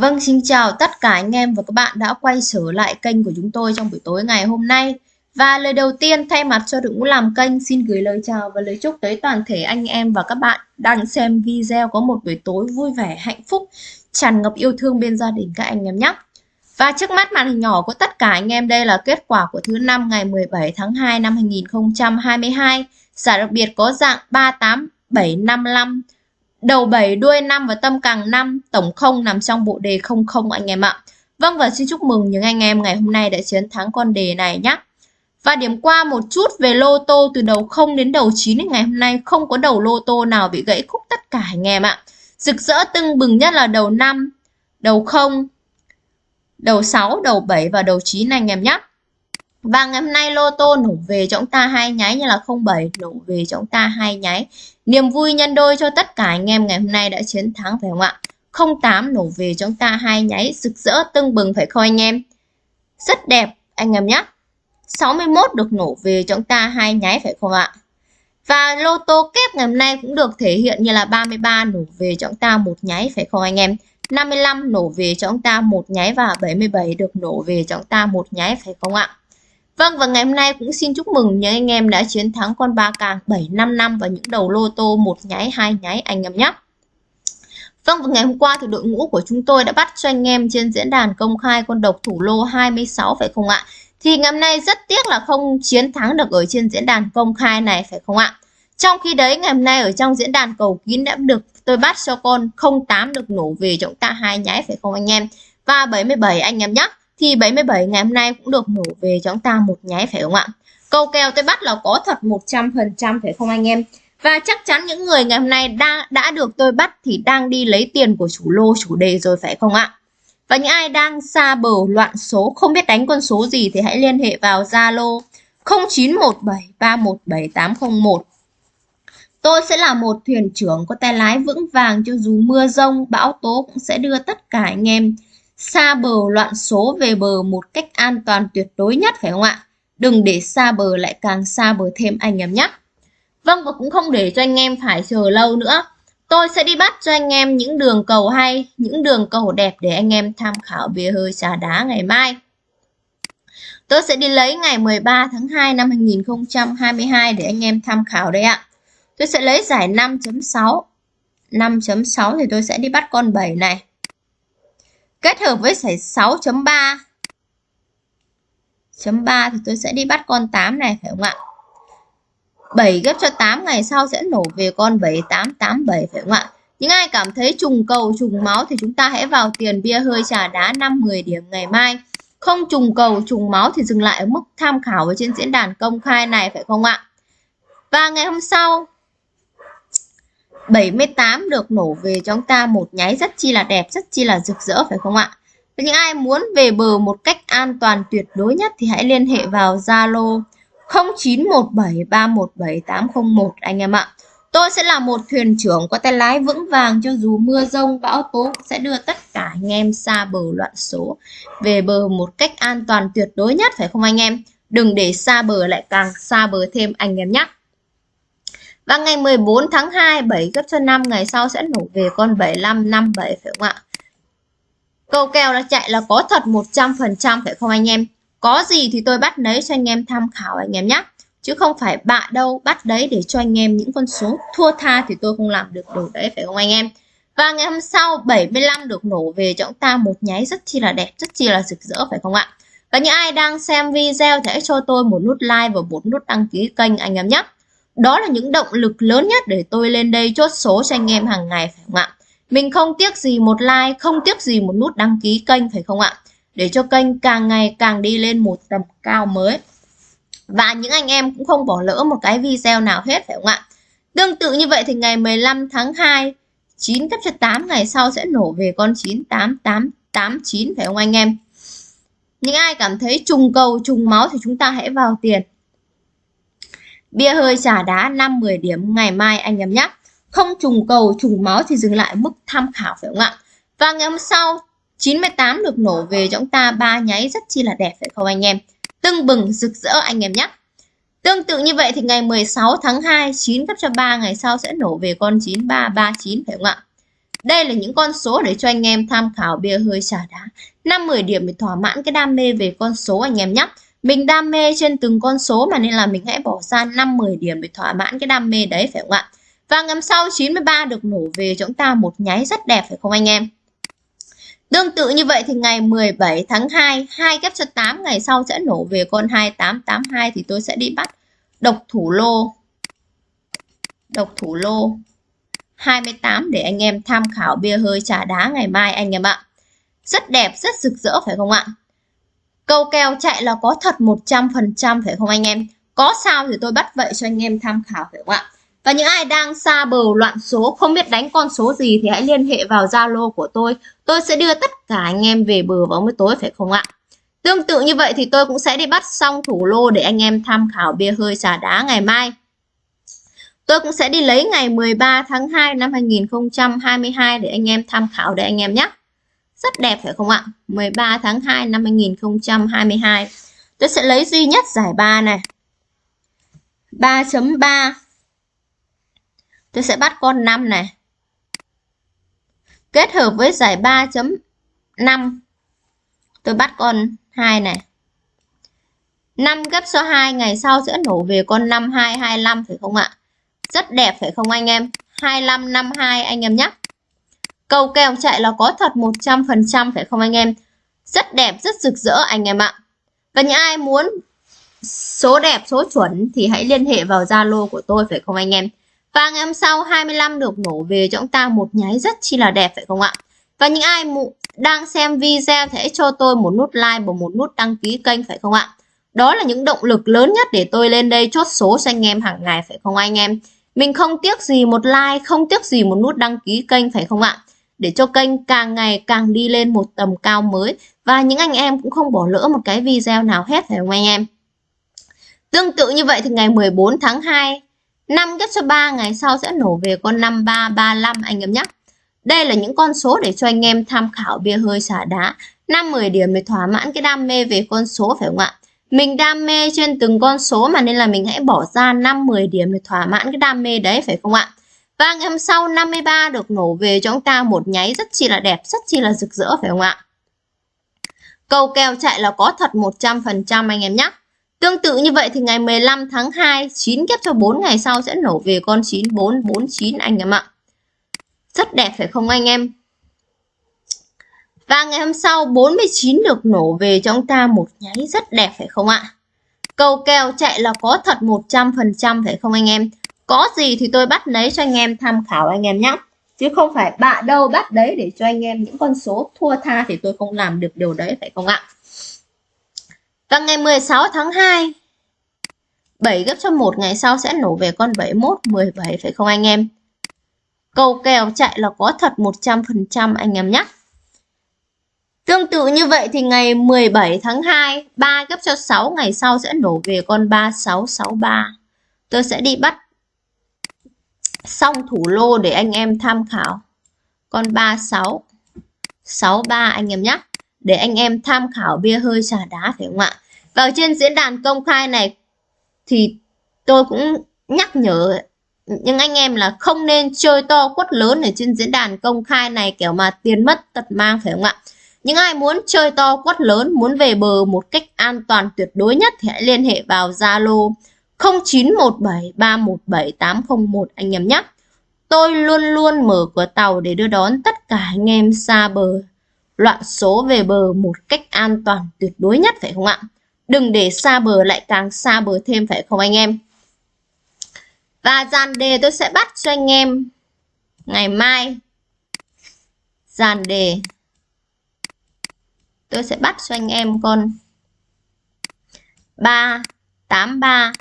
Vâng, xin chào tất cả anh em và các bạn đã quay trở lại kênh của chúng tôi trong buổi tối ngày hôm nay. Và lời đầu tiên thay mặt cho đội ngũ làm kênh xin gửi lời chào và lời chúc tới toàn thể anh em và các bạn đang xem video có một buổi tối vui vẻ, hạnh phúc, tràn ngập yêu thương bên gia đình các anh em nhé. Và trước mắt màn hình nhỏ của tất cả anh em đây là kết quả của thứ năm ngày 17 tháng 2 năm 2022. Giải đặc biệt có dạng 38755 Đầu 7 đuôi 5 và tâm càng 5, tổng không nằm trong bộ đề 00 anh em ạ. Vâng và xin chúc mừng những anh em ngày hôm nay đã chiến thắng con đề này nhé. Và điểm qua một chút về lô tô từ đầu 0 đến đầu 9 ngày hôm nay không có đầu lô tô nào bị gãy khúc tất cả anh em ạ. Rực rỡ tưng bừng nhất là đầu 5, đầu 0, đầu 6, đầu 7 và đầu 9 anh em nhé. Và ngày hôm nay lô tô nổ về cho chúng ta hai nháy như là 07 nổ về cho chúng ta hai nháy. Niềm vui nhân đôi cho tất cả anh em ngày hôm nay đã chiến thắng, phải không ạ? 08 nổ về cho chúng ta hai nháy, rực rỡ, tưng bừng, phải không anh em? Rất đẹp, anh em nhé. 61 được nổ về cho chúng ta hai nháy, phải không ạ? Và lô tô kép ngày hôm nay cũng được thể hiện như là 33 nổ về cho chúng ta một nháy, phải không anh em? 55 nổ về cho chúng ta một nháy và 77 được nổ về cho chúng ta một nháy, phải không ạ? Vâng và ngày hôm nay cũng xin chúc mừng những anh em đã chiến thắng con ba càng 755 và những đầu lô tô một nháy, hai nháy, anh em nhé. Vâng và ngày hôm qua thì đội ngũ của chúng tôi đã bắt cho anh em trên diễn đàn công khai con độc thủ lô 26 phải không ạ? Thì ngày hôm nay rất tiếc là không chiến thắng được ở trên diễn đàn công khai này, phải không ạ? Trong khi đấy, ngày hôm nay ở trong diễn đàn cầu kín đã được tôi bắt cho con 08 được nổ về trọng ta hai nháy, phải không anh em? Và 77 anh em nhé thì 77 ngày hôm nay cũng được nổ về cho chúng ta một nháy phải không ạ? Câu kèo tôi bắt là có thật 100% phải không anh em? Và chắc chắn những người ngày hôm nay đã, đã được tôi bắt thì đang đi lấy tiền của chủ lô chủ đề rồi phải không ạ? Và những ai đang xa bờ loạn số không biết đánh con số gì thì hãy liên hệ vào Zalo 0917317801. Tôi sẽ là một thuyền trưởng có tay lái vững vàng cho dù mưa rông, bão tố cũng sẽ đưa tất cả anh em xa bờ loạn số về bờ một cách an toàn tuyệt đối nhất phải không ạ? Đừng để xa bờ lại càng xa bờ thêm anh em nhé. Vâng và cũng không để cho anh em phải chờ lâu nữa. Tôi sẽ đi bắt cho anh em những đường cầu hay, những đường cầu đẹp để anh em tham khảo bia hơi trà đá ngày mai. Tôi sẽ đi lấy ngày 13 tháng 2 năm 2022 để anh em tham khảo đây ạ. Tôi sẽ lấy giải 5.6. 5.6 thì tôi sẽ đi bắt con 7 này kết hợp với giải 6.3 chấm 3 thì tôi sẽ đi bắt con 8 này, phải không ạ? 7 gấp cho 8 ngày sau sẽ nổ về con 7887 phải không ạ? Những ai cảm thấy trùng cầu, trùng máu thì chúng ta hãy vào tiền bia hơi trà đá 5-10 điểm ngày mai. Không trùng cầu, trùng máu thì dừng lại ở mức tham khảo ở trên diễn đàn công khai này, phải không ạ? Và ngày hôm sau 78 được nổ về cho chúng ta một nháy rất chi là đẹp, rất chi là rực rỡ phải không ạ? Và những ai muốn về bờ một cách an toàn tuyệt đối nhất thì hãy liên hệ vào Zalo 0917317801 anh em ạ. Tôi sẽ là một thuyền trưởng có tay lái vững vàng cho dù mưa rông bão tố sẽ đưa tất cả anh em xa bờ loạn số về bờ một cách an toàn tuyệt đối nhất phải không anh em? Đừng để xa bờ lại càng xa bờ thêm anh em nhé. Và ngày 14 tháng 2, 7 gấp cho 5 ngày sau sẽ nổ về con 75, 57 phải không ạ? Câu kèo là chạy là có thật 100% phải không anh em? Có gì thì tôi bắt lấy cho anh em tham khảo anh em nhé. Chứ không phải bạ đâu, bắt đấy để cho anh em những con số thua tha thì tôi không làm được điều đấy phải không anh em? Và ngày hôm sau 75 được nổ về cho chúng ta một nháy rất chi là đẹp, rất chi là rực rỡ phải không ạ? Và những ai đang xem video thì hãy cho tôi một nút like và một nút đăng ký kênh anh em nhé. Đó là những động lực lớn nhất để tôi lên đây chốt số cho anh em hàng ngày phải không ạ? Mình không tiếc gì một like, không tiếc gì một nút đăng ký kênh phải không ạ? Để cho kênh càng ngày càng đi lên một tầm cao mới. Và những anh em cũng không bỏ lỡ một cái video nào hết phải không ạ? Tương tự như vậy thì ngày 15 tháng 2, 9 cấp cho 8 ngày sau sẽ nổ về con 98889 phải không anh em? Những ai cảm thấy trùng cầu, trùng máu thì chúng ta hãy vào tiền Bia hơi trà đá 5-10 điểm, ngày mai anh em nhé. Không trùng cầu, trùng máu thì dừng lại mức tham khảo phải không ạ? Và ngày hôm sau 98 được nổ về cho chúng ta, ba nháy rất chi là đẹp phải không anh em? Tưng bừng, rực rỡ anh em nhé. Tương tự như vậy thì ngày 16 tháng 2 9 cấp cho 3 ngày sau sẽ nổ về con 9339 phải không ạ? Đây là những con số để cho anh em tham khảo bia hơi trả đá. 5-10 điểm để thỏa mãn cái đam mê về con số anh em nhé. Mình đam mê trên từng con số mà nên là mình hãy bỏ ra 5-10 điểm để thỏa mãn cái đam mê đấy phải không ạ? Và ngắm sau 93 được nổ về cho chúng ta một nháy rất đẹp phải không anh em? Tương tự như vậy thì ngày 17 tháng 2, 2 ghép cho 8 ngày sau sẽ nổ về con 2882 thì tôi sẽ đi bắt độc thủ lô. Độc thủ lô 28 để anh em tham khảo bia hơi trà đá ngày mai anh em ạ. Rất đẹp, rất rực rỡ phải không ạ? Câu kèo chạy là có thật 100% phải không anh em? Có sao thì tôi bắt vậy cho anh em tham khảo phải không ạ? Và những ai đang xa bờ loạn số, không biết đánh con số gì thì hãy liên hệ vào Zalo của tôi. Tôi sẽ đưa tất cả anh em về bờ vào mới tối phải không ạ? Tương tự như vậy thì tôi cũng sẽ đi bắt xong thủ lô để anh em tham khảo bia hơi trà đá ngày mai. Tôi cũng sẽ đi lấy ngày 13 tháng 2 năm 2022 để anh em tham khảo để anh em nhé. Rất đẹp, phải không ạ? 13 tháng 2 năm 2022. Tôi sẽ lấy duy nhất giải 3 này. 3.3 Tôi sẽ bắt con 5 này. Kết hợp với giải 3.5 Tôi bắt con 2 này. 5 gấp số 2 ngày sau sẽ nổ về con 5225 phải không ạ? Rất đẹp, phải không anh em? 2552 anh em nhé. Cầu kèo chạy là có thật 100% phải không anh em? Rất đẹp, rất rực rỡ anh em ạ. Và những ai muốn số đẹp, số chuẩn thì hãy liên hệ vào Zalo của tôi phải không anh em? Và ngày hôm sau 25 được nổ về cho chúng ta một nháy rất chi là đẹp phải không ạ? Và những ai đang xem video thì hãy cho tôi một nút like và một nút đăng ký kênh phải không ạ? Đó là những động lực lớn nhất để tôi lên đây chốt số cho anh em hàng ngày phải không anh em? Mình không tiếc gì một like, không tiếc gì một nút đăng ký kênh phải không ạ? Để cho kênh càng ngày càng đi lên một tầm cao mới và những anh em cũng không bỏ lỡ một cái video nào hết phải không anh em? Tương tự như vậy thì ngày 14 tháng 2, năm ghép cho 3 ngày sau sẽ nổ về con 5335 anh em nhé. Đây là những con số để cho anh em tham khảo bia hơi xả đá. 5-10 điểm để thỏa mãn cái đam mê về con số phải không ạ? Mình đam mê trên từng con số mà nên là mình hãy bỏ ra 5-10 điểm để thỏa mãn cái đam mê đấy phải không ạ? Và ngày hôm sau 53 được nổ về cho chúng ta một nháy rất chi là đẹp, rất chi là rực rỡ phải không ạ? Cầu kèo chạy là có thật 100% anh em nhé. Tương tự như vậy thì ngày 15 tháng 2, 9 kép cho 4 ngày sau sẽ nổ về con 9449 anh em ạ. Rất đẹp phải không anh em? Và ngày hôm sau 49 được nổ về cho ông ta một nháy rất đẹp phải không ạ? Cầu kèo chạy là có thật 100% phải không anh em? Có gì thì tôi bắt lấy cho anh em tham khảo anh em nhé. Chứ không phải bạ đâu bắt đấy để cho anh em những con số thua tha thì tôi không làm được điều đấy phải không ạ? Và ngày 16 tháng 2 7 gấp cho một ngày sau sẽ nổ về con 71 17 phải không anh em? Cầu kèo chạy là có thật 100% anh em nhé. Tương tự như vậy thì ngày 17 tháng 2, 3 gấp cho 6 ngày sau sẽ nổ về con 3663. Tôi sẽ đi bắt xong thủ lô để anh em tham khảo. Con 36 63 anh em nhé. Để anh em tham khảo bia hơi trà đá phải không ạ? Và trên diễn đàn công khai này thì tôi cũng nhắc nhở nhưng anh em là không nên chơi to quất lớn ở trên diễn đàn công khai này kiểu mà tiền mất tật mang phải không ạ? Những ai muốn chơi to quất lớn, muốn về bờ một cách an toàn tuyệt đối nhất thì hãy liên hệ vào Zalo 0917317801 anh em nhé. Tôi luôn luôn mở cửa tàu để đưa đón tất cả anh em xa bờ, loạn số về bờ một cách an toàn tuyệt đối nhất phải không ạ? Đừng để xa bờ lại càng xa bờ thêm phải không anh em? Và dàn đề tôi sẽ bắt cho anh em ngày mai. Dàn đề tôi sẽ bắt cho anh em con 3 83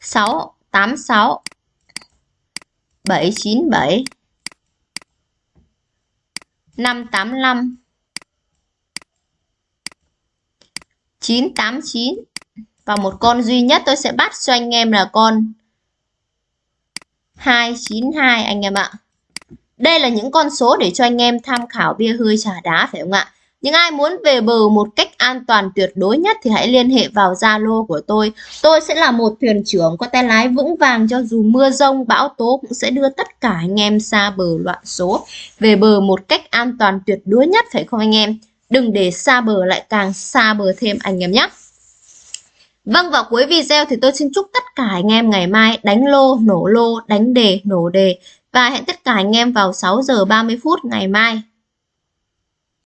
6 86 797 585 989 và một con duy nhất tôi sẽ bắt cho anh em là con 292 anh em ạ. Đây là những con số để cho anh em tham khảo bia hơi trà đá, phải không ạ? Những ai muốn về bờ một cách an toàn tuyệt đối nhất thì hãy liên hệ vào Zalo của tôi. Tôi sẽ là một thuyền trưởng có tay lái vững vàng cho dù mưa rông, bão tố cũng sẽ đưa tất cả anh em xa bờ loạn số về bờ một cách an toàn tuyệt đối nhất phải không anh em? Đừng để xa bờ lại càng xa bờ thêm anh em nhé. Vâng vào cuối video thì tôi xin chúc tất cả anh em ngày mai đánh lô, nổ lô, đánh đề, nổ đề và hẹn tất cả anh em vào 6 giờ 30 phút ngày mai.